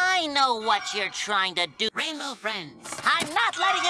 I know what you're trying to do. Rainbow Friends. I'm not letting you!